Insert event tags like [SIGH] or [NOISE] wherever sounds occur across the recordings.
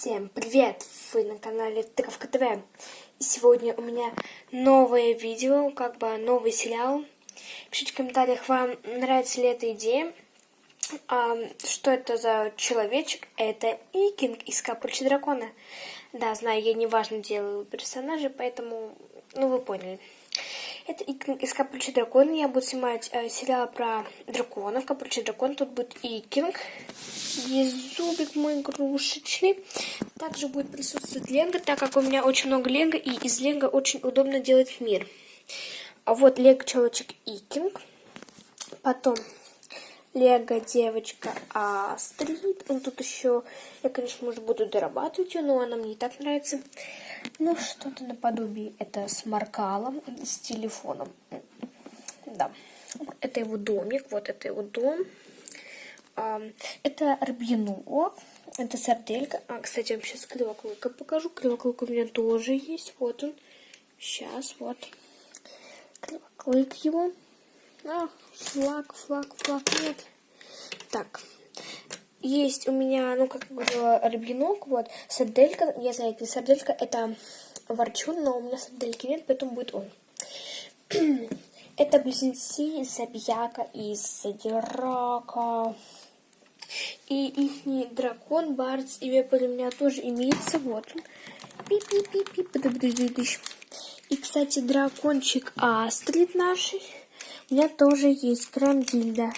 Всем привет! Вы на канале Тыковка ТВ. И сегодня у меня новое видео, как бы новый сериал. Пишите в комментариях, вам нравится ли эта идея. А, что это за человечек? Это Икинг из Капучи Дракона. Да, знаю, я неважно делаю персонажей, поэтому, ну вы поняли. Это Икинг из Капучи Дракона. Я буду снимать э, сериал про драконов. Капучи Дракон. Тут будет Икинг. Есть зубик мой игрушечный. Также будет присутствовать лего, так как у меня очень много лего. И из лего очень удобно делать мир. А вот лего человечек Икинг. Потом Лего девочка Астрид. Он тут еще, я, конечно, может, буду дорабатывать ее, но она мне и так нравится. Ну, что-то наподобие. Это с Маркалом, с телефоном. Да. Это его домик, вот это его дом. Это Рабьяно, это сарделька. А, кстати, я вам сейчас кривоклыка покажу. Кривоклык у меня тоже есть. Вот он. Сейчас, вот. Кривоклык его. А, флаг, флаг, флаг, нет. Так, есть у меня, ну, как говорила, рыбьянок, вот, сарделька, я знаю, это сарделька, это ворчун, но у меня сардельки нет, поэтому будет он. [CLEARS THROAT] это близнецы Забьяка и Задирака. И их дракон, Барц и Вепрь у меня тоже имеется, вот он. Пи-пи-пи-пи, И, кстати, дракончик Астрид нашей у меня тоже есть Грандильда.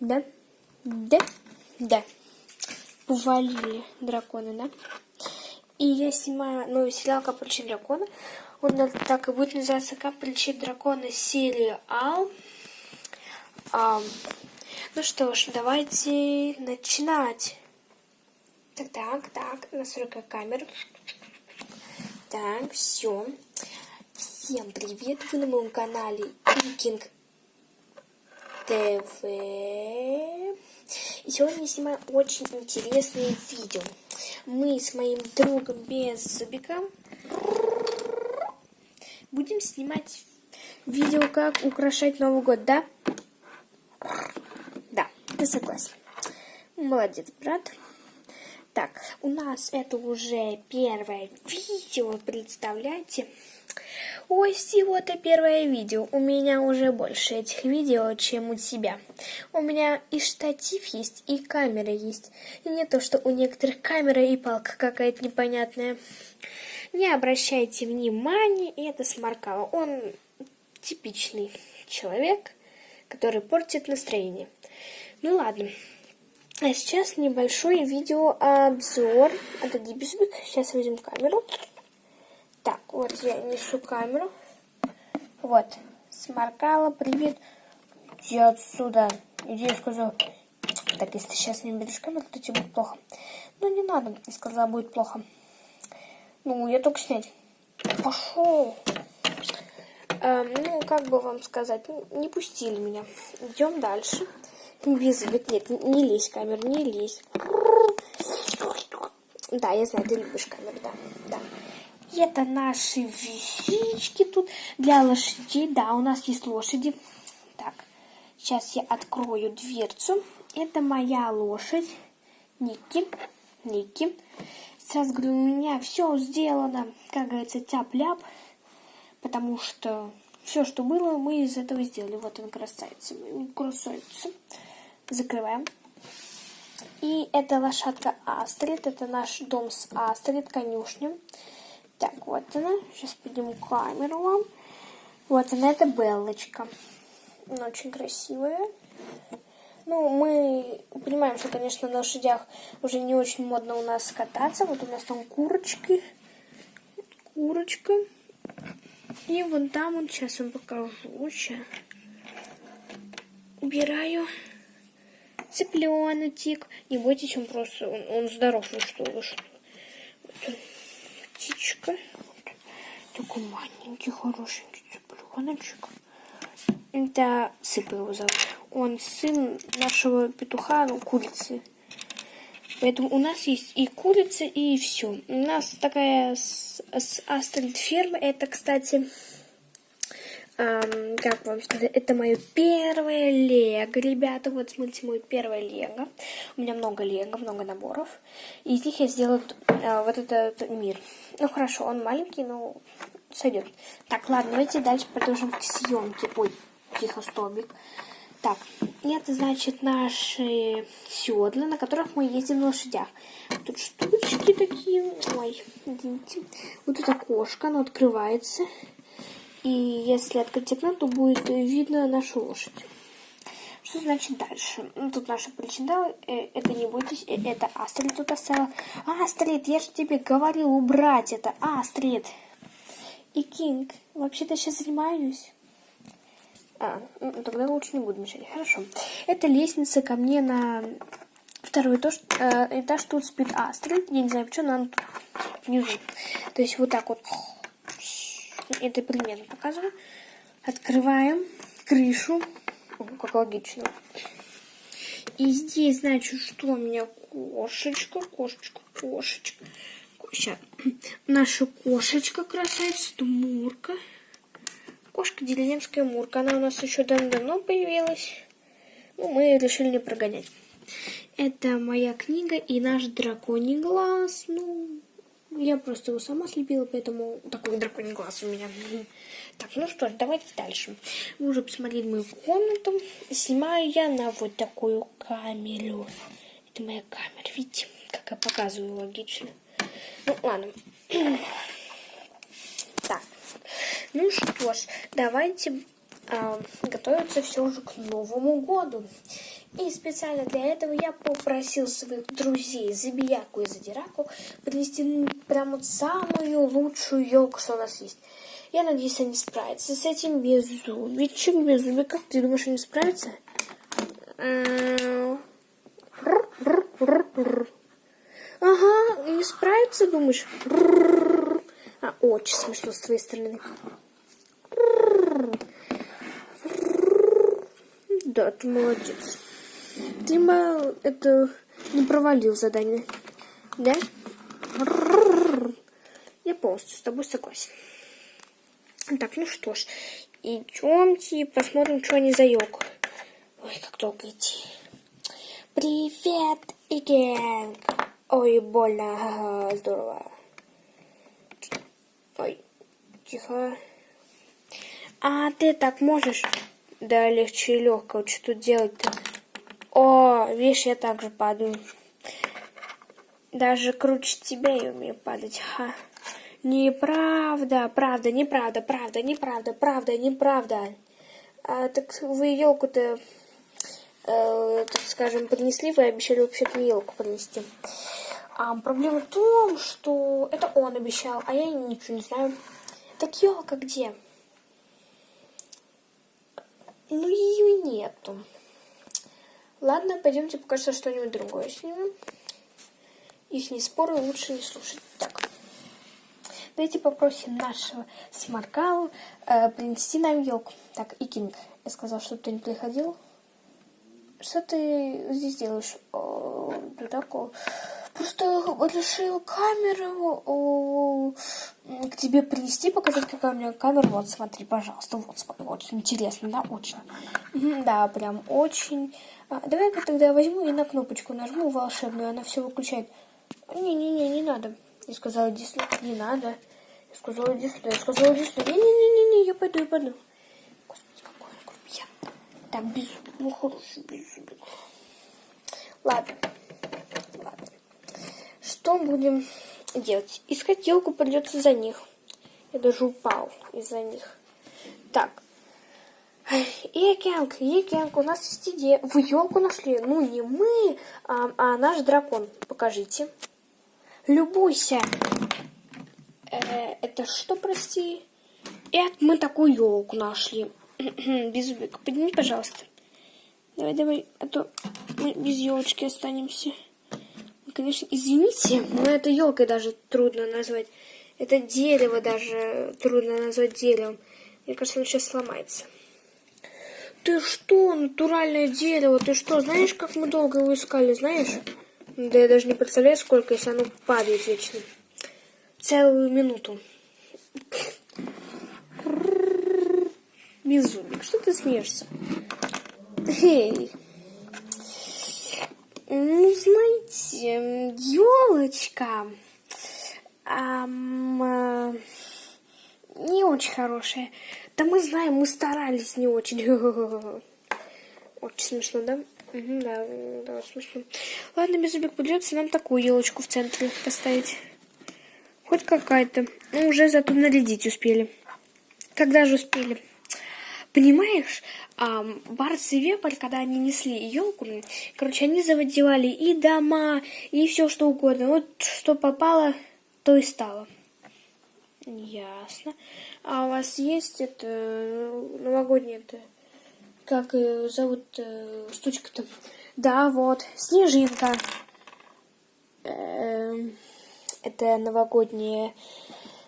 Да? Да? Да. Повалили драконы, да? И я снимаю новый сериал «Капельчик дракона». Он так и будет называться «Капельчик дракона. Сериал». А, ну что ж, давайте начинать. Так, так, так, настройка камеры. Так, все. Всем привет! Вы на моем канале Викинг ТВ. И сегодня я снимаю очень интересное видео. Мы с моим другом без зубика будем снимать видео, как украшать Новый год, да? Ты согласен. Молодец, брат. Так, у нас это уже первое видео, представляете? Ой, всего-то первое видео. У меня уже больше этих видео, чем у тебя. У меня и штатив есть, и камера есть. И не то, что у некоторых камера и палка какая-то непонятная. Не обращайте внимания, это сморкало. Он типичный человек, который портит настроение. Ну ладно. А сейчас небольшой видеообзор. Отойди, Безбик. Сейчас возьмем камеру. Так, вот я несу камеру. Вот, сморкала, привет. Иди отсюда. Иди, я сказал. Так, если ты сейчас не берешь камеру, то тебе будет плохо. Ну, не надо, я сказала, будет плохо. Ну, я только снять. Пошел. Эм, ну, как бы вам сказать, не пустили меня. Идем дальше. Без нет, не лезь в камеру, не лезь. Да, я знаю, ты любишь камеру, да, да. Это наши вещички тут для лошадей. Да, у нас есть лошади. Так, сейчас я открою дверцу. Это моя лошадь. Ники. Ники. Сразу говорю, у меня все сделано, как говорится, тяп-ляп. Потому что все, что было, мы из этого сделали. Вот он красавица. Красавица. Закрываем. И это лошадка Астрид. Это наш дом с Астрид, конюшня. Так, вот она. Сейчас подниму камеру вам. Вот она, это Беллочка. Она очень красивая. Ну, мы понимаем, что, конечно, на лошадях уже не очень модно у нас кататься. Вот у нас там курочки. Курочка. И вон там, вот сейчас вам покажу. Сейчас. Убираю. Цыпленочек. Не бойтесь, он просто, он, он здоров, ну что вы, что. Вот птичка. Такой маленький, хорошенький цыпленочек. Это Сыпа его зовут. Он сын нашего петуха, ну, курицы. Поэтому у нас есть и курица, и все. У нас такая с, с Астрид ферма. Это, кстати, эм, как вам сказать, это мое первое лего, ребята. Вот смотрите, мой первое лего. У меня много лего, много наборов. И из них я сделала э, вот этот мир. Ну хорошо, он маленький, но сойдет. Так, ладно, давайте дальше продолжим к съемке. Ой, тихо, столбик. Так, это значит наши седла, на которых мы ездим на лошадях. Тут штучки такие. Ой, извините. Вот это окошко, оно открывается. И если открыть окно, то будет видно нашу лошадь. Что значит дальше? Ну, тут наша причина, э, это не бойтесь, э, это Астрид тут оставила. Астрид, я же тебе говорил убрать это, Астрид. И Кинг, вообще-то сейчас занимаюсь. А, ну, тогда лучше не буду мешать. Хорошо. Это лестница ко мне на второй этаж. Э, этаж тут спит Астрид. Я не знаю, почему, она тут внизу. То есть вот так вот. Это примерно показываю. Открываем крышу. О, как логично. И здесь, значит, что у меня кошечка, кошечка, кошечка. Сейчас. Наша кошечка красавица, Мурка. Кошка деревенская Мурка. Она у нас еще давно появилась. Ну, мы решили не прогонять. Это моя книга и наш драконий глаз. Ну, я просто его сама слепила, поэтому такой драконий глаз у меня. [LAUGHS] Так, ну что ж, давайте дальше. Вы уже посмотрели мою комнату. Снимаю я на вот такую камеру. Это моя камера, видите, как я показываю логично. Ну, ладно. [CLEARS THROAT] Ну что ж, давайте э, готовиться все уже к Новому году. И специально для этого я попросил своих друзей Забияку и Задираку принести прям вот самую лучшую елку, что у нас есть. Я надеюсь, они справятся с этим беззубичек. Беззубик, как ты думаешь, они справятся? Ага, не справятся, думаешь? А, очень смешно с твоей стороны. Да, ты молодец. Ты это не провалил задание. Да? Я полностью с тобой согласен. Так, ну что ж, идемте посмотрим, что они за елку. Ой, как долго идти. Привет, Иген. Ой, больно, здорово. Ой, тихо. А ты так можешь? Да, легче и легко. Что тут делать-то? О, видишь, я также падаю. Даже круче тебя я умею падать. Ха. Неправда, правда, неправда, правда, неправда, правда, неправда. А, так вы елку-то, э, так скажем, принесли, вы обещали вообще-то елку принести. А проблема в том, что это он обещал, а я ничего не знаю. Так елка где? Ну, ее нету. Ладно, пойдемте пока что что-нибудь другое снимем. Их не споры лучше не слушать. Так. Давайте попросим нашего Смаркалу э, принести нам елку. Так, и Кинг. Я сказал, чтобы ты не приходил. Что ты здесь делаешь? О, ты такой... Просто решил камеру к тебе принести, показать, какая у меня камера. Вот, смотри, пожалуйста. Вот, смотри, очень интересно, да, очень. Да, прям очень. А, Давай-ка тогда я возьму и на кнопочку нажму волшебную, она все выключает. Не-не-не, не надо. Я сказала, иди. Не надо. Я сказала, иди. Я сказала, иди сюда. Не-не-не-не, я пойду, я пойду. Господи, какой он грубиян. Так, без... Ну, хороший, без... Ладно. Что будем делать? Искать елку придется за них. Я даже упал из-за них. Так. Екенг, Екенг, у нас есть идея. Вы елку нашли? Ну, не мы, а, а наш дракон. Покажите. Любуйся. Э, это что, прости? Это мы такую елку нашли. [CLEARS THROAT] Беззубик, подними, пожалуйста. Давай, давай, а то мы без елочки останемся. Конечно, извините, но это елкой даже трудно назвать. Это дерево даже трудно назвать деревом. Мне кажется, он сейчас сломается. Ты что, натуральное дерево? Ты что, знаешь, как мы долго его искали, знаешь? Да я даже не представляю, сколько, если оно падает вечно. Целую минуту. беззубик, что ты смеешься? Эй. Ну, знаете, елочка эм, не очень хорошая. Да мы знаем, мы старались не очень. [LAUGHS] Очень смешно, да? Угу, да, да, смешно. Ладно, Беззубик, придется нам такую елочку в центре поставить. Хоть какая-то. Ну, уже зато нарядить успели. Когда же успели? Понимаешь, а, Барс и Вепрь, когда они несли елку, короче, они заводевали и дома, и все что угодно. Вот что попало, то и стало. Ясно. А у вас есть это новогоднее это как зовут э, штучка-то? Да, вот, снежинка. Эм, это новогоднее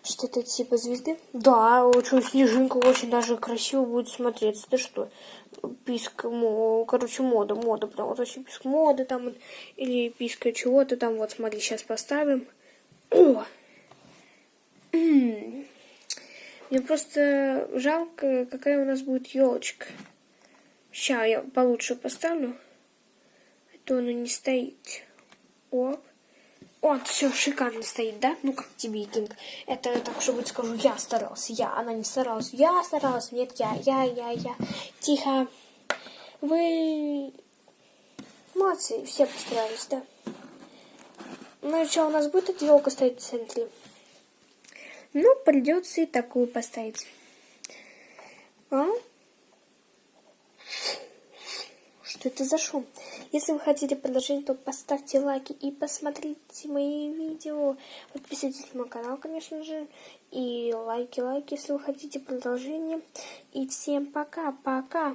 что-то типа звезды? Да, очень снежинка очень даже красиво будет смотреться. Ты что? Писк, короче, мода, мода, потому вот очень писк моды там, или писка чего-то там. Вот, смотри, сейчас поставим. О! Мне просто жалко, какая у нас будет елочка. Сейчас я получше поставлю. А то она не стоит. Оп. Вот, все шикарно стоит, да? Ну, как тебе, Кинг? Это так, чтобы скажу, я старался, я. Она не старалась. Я старалась. Нет, я, я, я, я. Тихо. Вы молодцы, все постарались, да? Ну что, у нас будет эта елка стоять в центре? Ну, придется и такую поставить. А? Что это за шум? Если вы хотите продолжение, то поставьте лайки и посмотрите мои видео. Подписывайтесь на мой канал, конечно же. И лайки, лайки, если вы хотите продолжение. И всем пока-пока.